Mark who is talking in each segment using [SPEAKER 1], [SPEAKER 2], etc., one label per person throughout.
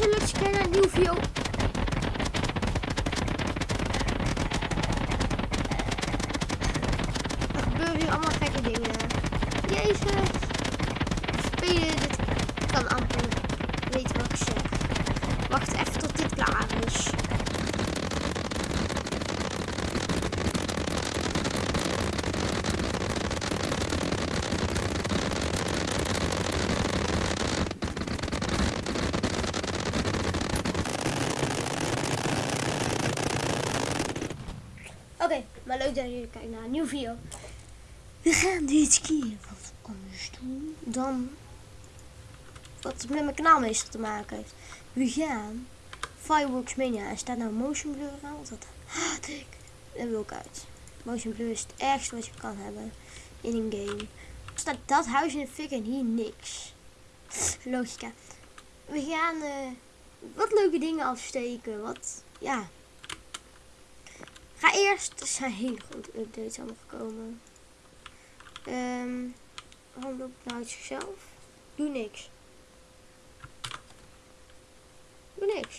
[SPEAKER 1] mensen, kijken naar een nieuwe video. Er gebeuren hier allemaal gekke dingen. Jezus. Spelen dit kan amper weten wat ik zeg. Wacht even tot dit klaar is. Oké, maar leuk dat jullie kijken naar een nieuwe video. We gaan dit keer wat anders doen dan wat met mijn kanaal meestal te maken heeft. We gaan Fireworks Mania. En staat nou motion blur aan? Dat haat ik. Dat wil ik uit. Motion blur is het ergste wat je kan hebben in een game. Staat dat huis in de fik en hier niks. Logica. We gaan eh, wat leuke dingen afsteken. Wat, ja. Ga eerst, er zijn hele grote updates allemaal gekomen. Ehm, waarom doe ik nou? Doe niks. Doe niks.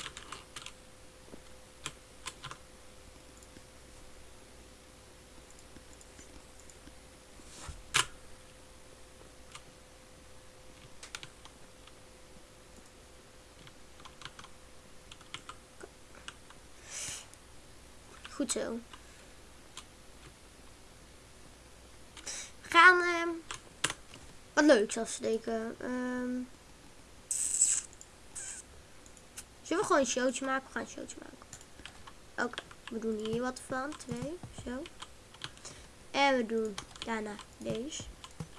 [SPEAKER 1] Zo. We gaan ehm, wat leuks afsteken. Ehm zullen we gewoon een showtje maken? We gaan een showtje maken. Oké, we doen hier wat van. Twee, zo. En we doen daarna deze.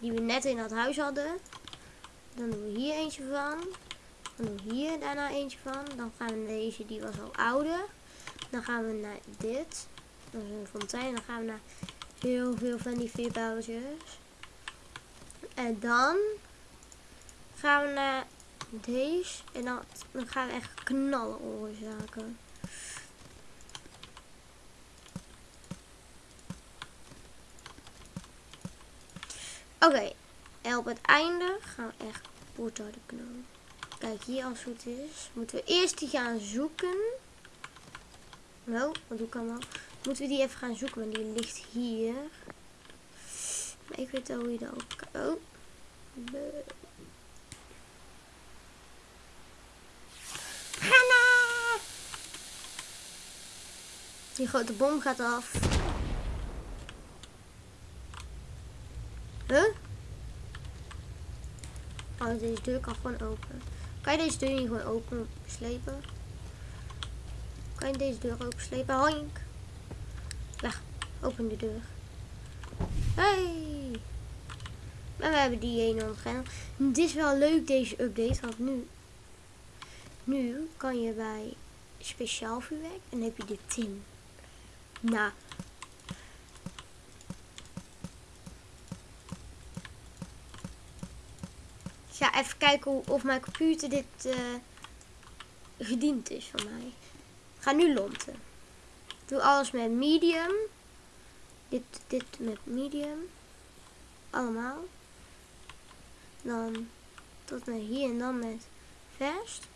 [SPEAKER 1] Die we net in dat huis hadden. Dan doen we hier eentje van. Dan doen we hier daarna eentje van. Dan gaan we deze, die was al ouder. Dan gaan we naar dit. Dat is een fontein. Dan gaan we naar heel veel van die vierbouwtjes. En dan gaan we naar deze. En dan, dan gaan we echt knallen oorzaken. Oké. En op het einde gaan we echt kapot harde knallen. Kijk, hier als het goed is, moeten we eerst die gaan zoeken. Nou, wat doe ik allemaal? Moeten we die even gaan zoeken, want die ligt hier. Maar ik weet al hoe je dat ook. Oh. Hanna! Die grote bom gaat af. Huh? Oh, deze deur kan gewoon open. Kan je deze deur niet gewoon open slepen? Kan je deze deur open slepen? Hoink! Open de deur. Hey! En we hebben die ene ontgaan. Het is wel leuk deze update, want nu... Nu kan je bij speciaal vuurwerk en heb je de tin. Nou. Ik ga even kijken of mijn computer dit uh, gediend is van mij. Ga nu lonten. Doe alles met medium. Dit, dit met medium. Allemaal. Dan tot naar hier en dan met fast.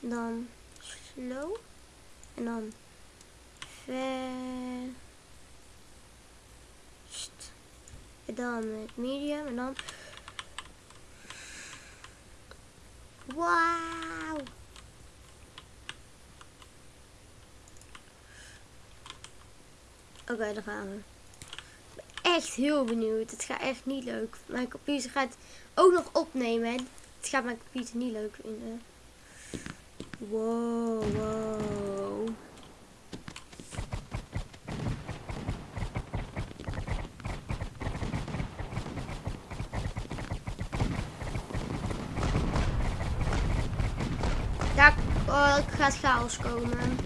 [SPEAKER 1] Dan slow. En dan fast. En dan met medium. En dan... Wauw. Oké, okay, dan gaan we. Echt heel benieuwd. Het gaat echt niet leuk. Mijn computer gaat ook nog opnemen. Het gaat mijn computer niet leuk vinden. Wow, wow. Daar oh, gaat chaos komen.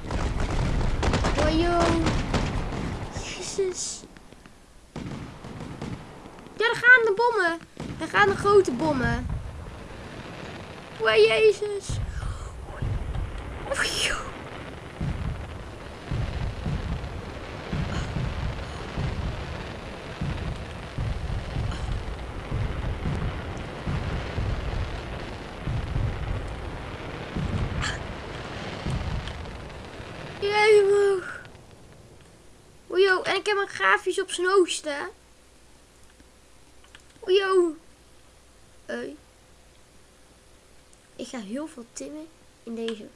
[SPEAKER 1] Oh, joh. Ja, daar gaan de bommen. Daar gaan de grote bommen. Oh, Jezus. Oh, ik grafisch op zijn hoogste. Oh, yo. Hey. Ik ga heel veel timmen in deze.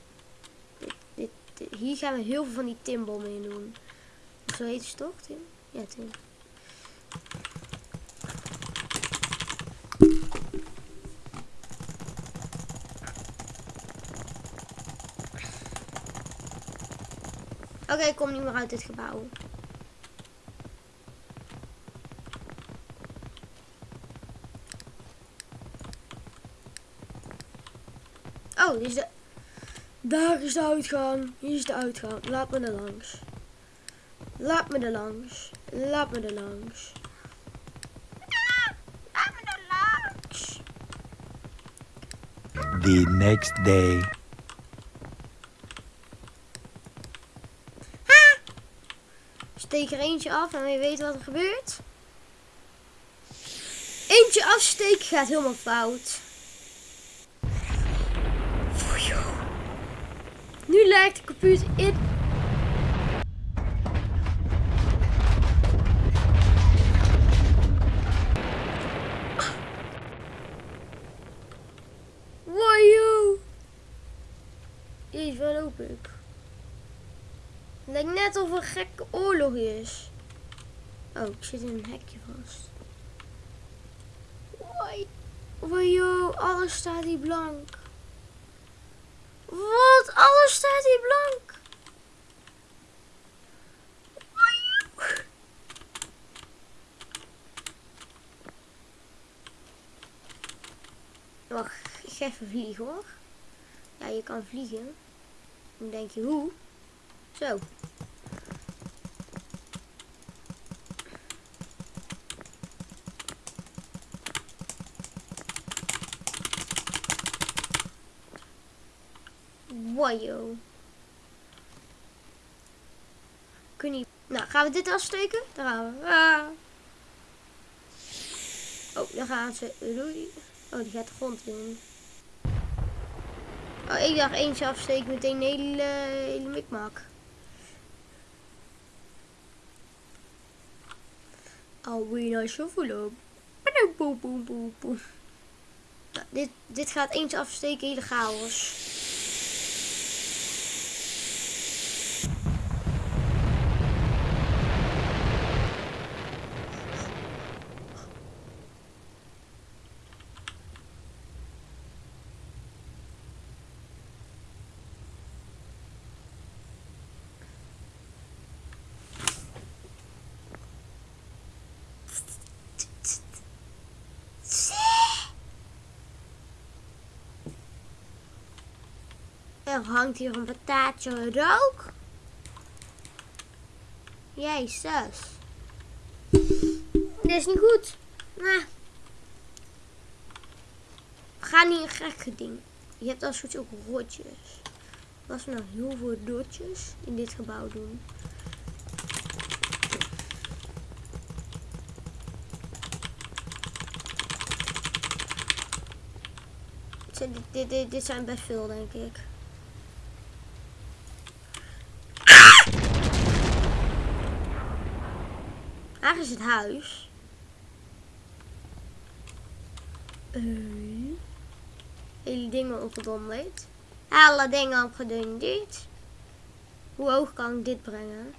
[SPEAKER 1] Dit, hier gaan we heel veel van die timbommen in doen. Zo heet het toch, Tim? Ja, Tim. Oké, ik kom niet meer uit dit gebouw. Oh, is de... Daar is de uitgang. Hier is de uitgang. Laat me er langs. Laat me er langs. Laat me er langs. Ah, Laat me er langs.
[SPEAKER 2] The next day.
[SPEAKER 1] Steek er eentje af en je weet wat er gebeurt. Eentje afsteken gaat helemaal fout. Nu lijkt de computer in. Wajo! Jezus, waar loop ik? Lijkt net of een gekke oorlog is. Oh, ik zit in een hekje vast. Wajo, alles staat hier blank. Wat? Alles staat hier blank. Wacht, ik ga even vliegen hoor. Ja, je kan vliegen. Dan denk je, hoe? Zo. Wajo. Kun je... Nou, gaan we dit afsteken? Daar gaan we. Ah. Oh, daar gaan ze. Oh, die gaat de grond in. Oh, ik dacht eentje afsteken meteen een hele, hele mikmak. Alweer op. Boem, boem, boem, boem, boem. Nou, dit, dit gaat eentje afsteken, hele chaos. Er hangt hier een patatje rook. Jezus. Dit is niet goed. Nou. We gaan niet een gekke ding. Je hebt als goed ook rotjes. Als we nou heel veel rotjes in dit gebouw doen. Dit, dit, dit zijn best veel, denk ik. Waar is het huis? Eh, hele dingen opgedonderd. Alle dingen opgedonderd. Hoe hoog kan ik dit brengen?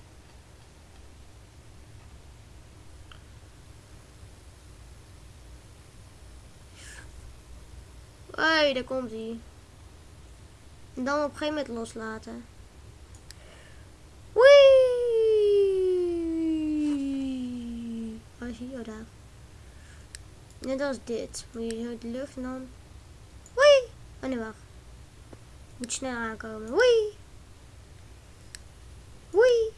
[SPEAKER 1] Hé, hey, daar komt hij. En dan op een gegeven moment loslaten. Hij? Oh, daar. Net als dit. Moet je zo de lucht en dan... Wee! Oh nee, wacht. Moet snel aankomen. Wee! Wee!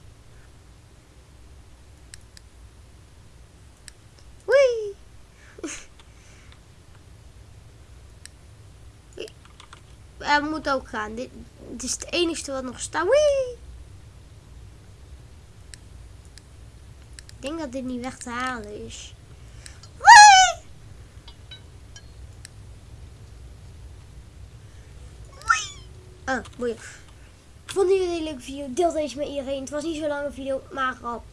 [SPEAKER 1] Wee! Er moet ook gaan. Dit, is het enige wat nog staat. Wee! Ik denk dat dit niet weg te halen is. Wee! Wee! Oh, boeien. Vonden jullie een leuke video? Deel deze met iedereen. Het was niet zo lange video, maar al.